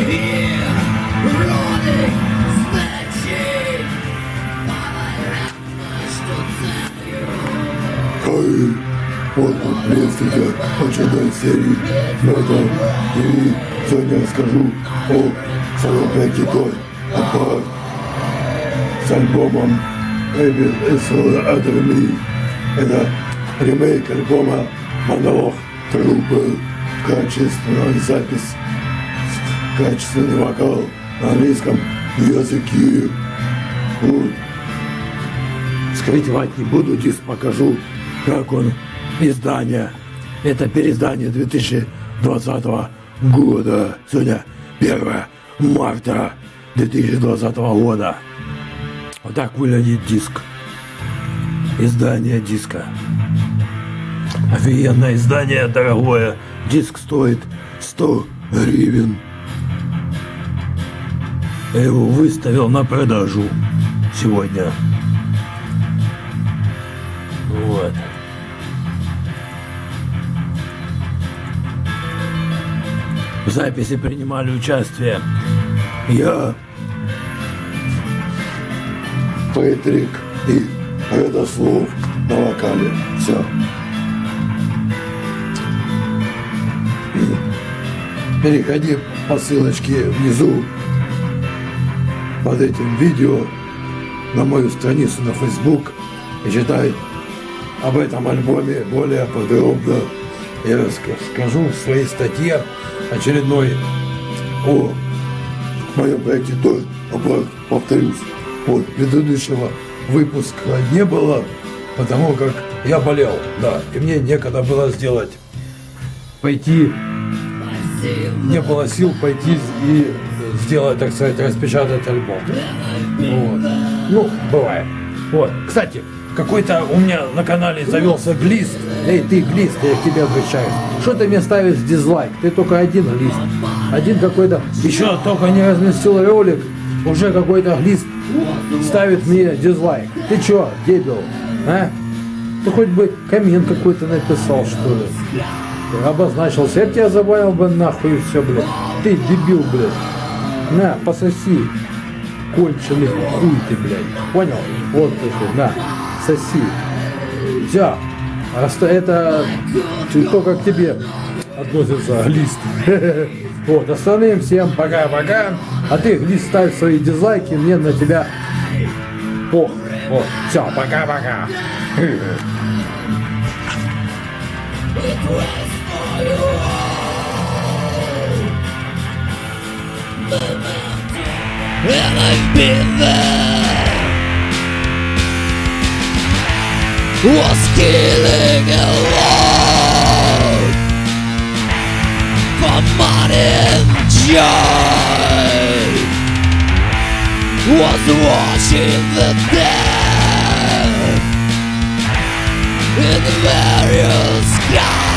Хай, вот приветствуйте очередной серии Мета. И сегодня я расскажу о своем проекте Той Аппарат с альбомом Эбби Эссела Адерми. Это ремейк альбома Монолог Трубы, качественная запись, качественный вокал на английском языке. Вот. Скрывать не буду, диск покажу как он, издание. Это переиздание 2020 года. Сегодня 1 марта 2020 года. Вот так выглядит диск. Издание диска. Офигенное издание, дорогое. Диск стоит 100 гривен. Я его выставил на продажу сегодня. Вот. В записи принимали участие я, Петрик и Родослов на вокале. Все. Переходи по ссылочке внизу под этим видео на мою страницу на Facebook. И читай об этом альбоме более подробно я расскажу. В своей статье очередной о моем проекте тоже, повторюсь, вот предыдущего выпуска не было, потому как я болел, да, и мне некогда было сделать, пойти, не было сил пойти и сделать, так сказать, распечатать альбом. Вот. Ну, бывает. Вот. Кстати, какой-то у меня на канале завелся глист. Эй, ты глист, я к тебе обращаюсь. Что ты мне ставишь дизлайк? Ты только один глист. Один какой-то, еще только не разместил ролик, уже какой-то глист ставит мне дизлайк. Ты чё, дебил? А? Ты хоть бы коммент какой-то написал, что ли? Обозначился. Я тебя забавил бы нахуй и все, блядь. Ты дебил, блядь. На, пососи. Конченый хуй ты, блядь. Понял? Вот ты, на соси. Все. Это только к тебе относится лист. Вот, остальным всем пока-пока. А ты лист ставь свои дизлайки, мне на тебя О, Вот, все, пока-пока. And I've been there. Was killing alone for money and joy was watching the death. In the various skies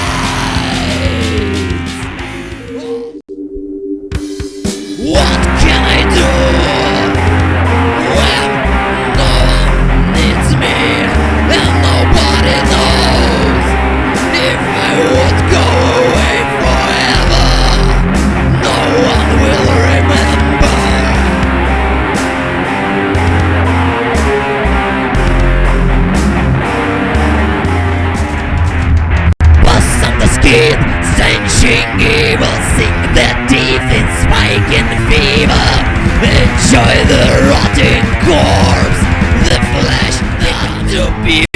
Enjoy the rotting corpse, the flesh not to be